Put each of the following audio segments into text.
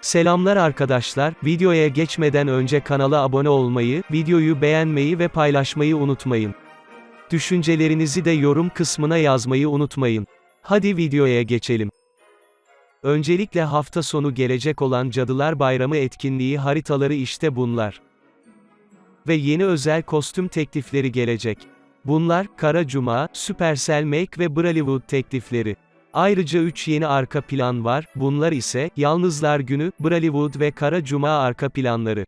Selamlar arkadaşlar, videoya geçmeden önce kanala abone olmayı, videoyu beğenmeyi ve paylaşmayı unutmayın. Düşüncelerinizi de yorum kısmına yazmayı unutmayın. Hadi videoya geçelim. Öncelikle hafta sonu gelecek olan Cadılar Bayramı etkinliği haritaları işte bunlar. Ve yeni özel kostüm teklifleri gelecek. Bunlar, Kara Cuma, Supercell Make ve Bollywood teklifleri. Ayrıca 3 yeni arka plan var, bunlar ise, Yalnızlar Günü, Bollywood ve Kara Cuma arka planları.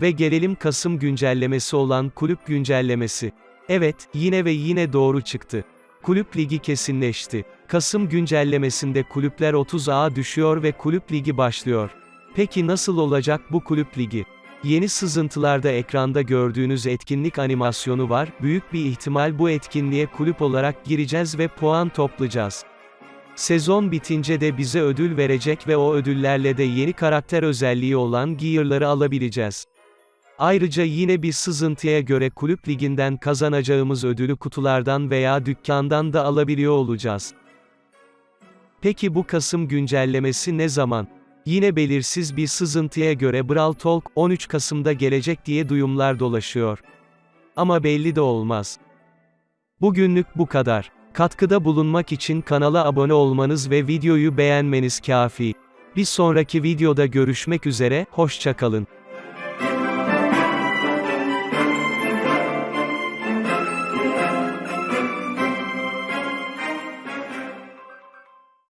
Ve gelelim Kasım güncellemesi olan kulüp güncellemesi. Evet, yine ve yine doğru çıktı. Kulüp ligi kesinleşti. Kasım güncellemesinde kulüpler 30A düşüyor ve kulüp ligi başlıyor. Peki nasıl olacak bu kulüp ligi? Yeni sızıntılarda ekranda gördüğünüz etkinlik animasyonu var, büyük bir ihtimal bu etkinliğe kulüp olarak gireceğiz ve puan toplayacağız. Sezon bitince de bize ödül verecek ve o ödüllerle de yeni karakter özelliği olan gear'ları alabileceğiz. Ayrıca yine bir sızıntıya göre kulüp liginden kazanacağımız ödülü kutulardan veya dükkandan da alabiliyor olacağız. Peki bu Kasım güncellemesi ne zaman? Yine belirsiz bir sızıntıya göre Brawl Talk, 13 Kasım'da gelecek diye duyumlar dolaşıyor. Ama belli de olmaz. Bugünlük bu kadar. Katkıda bulunmak için kanala abone olmanız ve videoyu beğenmeniz kafi. Bir sonraki videoda görüşmek üzere, hoşçakalın.